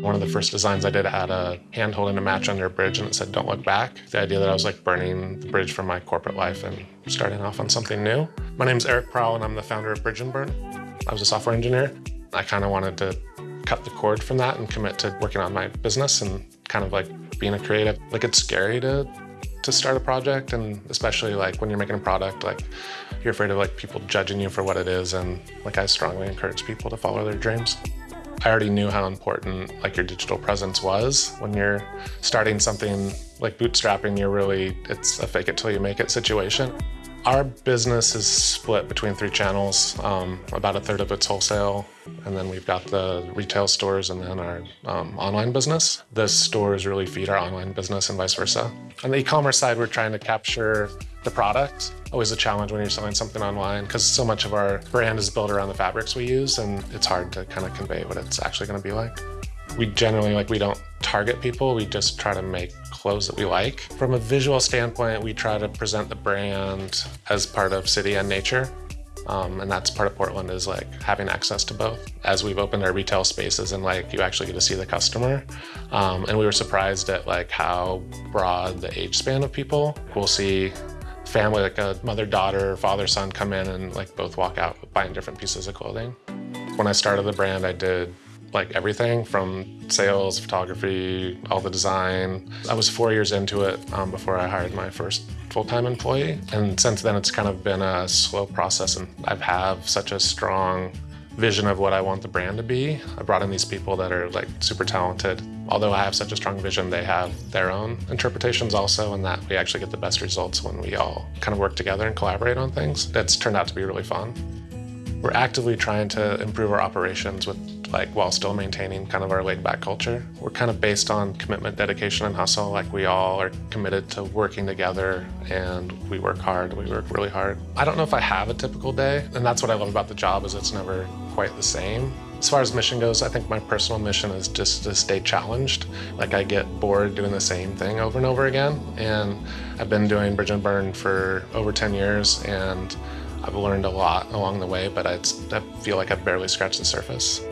One of the first designs I did had a hand holding a match under a bridge and it said, don't look back. The idea that I was like burning the bridge from my corporate life and starting off on something new. My name is Erik Prahl and I'm the founder of Bridge and Burn. I was a software engineer. I kind of wanted to cut the cord from that and commit to working on my business and kind of like being a creative. Like it's scary to to start a project and especially like when you're making a product like you're afraid of like people judging you for what it is and like I strongly encourage people to follow their dreams. I already knew how important like your digital presence was when you're starting something like bootstrapping you're really it's a fake it till you make it situation. Our business is split between three channels. Um, about a third of it's wholesale, and then we've got the retail stores and then our um, online business. The stores really feed our online business and vice versa. On the e-commerce side, we're trying to capture the product. Always a challenge when you're selling something online because so much of our brand is built around the fabrics we use and it's hard to kind of convey what it's actually going to be like. We generally, like, we don't target people, we just try to make clothes that we like. From a visual standpoint, we try to present the brand as part of city and nature. Um, and that's part of Portland is like having access to both. As we've opened our retail spaces and like you actually get to see the customer. Um, and we were surprised at like how broad the age span of people. We'll see family, like a mother, daughter, father, son come in and like both walk out buying different pieces of clothing. When I started the brand, I did like everything from sales, photography, all the design. I was four years into it um, before I hired my first full-time employee. And since then, it's kind of been a slow process. And I have have such a strong vision of what I want the brand to be. I brought in these people that are like super talented. Although I have such a strong vision, they have their own interpretations also, and that we actually get the best results when we all kind of work together and collaborate on things. That's turned out to be really fun. We're actively trying to improve our operations with like while still maintaining kind of our laid back culture. We're kind of based on commitment, dedication, and hustle. Like we all are committed to working together and we work hard, we work really hard. I don't know if I have a typical day, and that's what I love about the job is it's never quite the same. As far as mission goes, I think my personal mission is just to stay challenged. Like I get bored doing the same thing over and over again. And I've been doing Bridge and Burn for over 10 years and I've learned a lot along the way, but I feel like I've barely scratched the surface.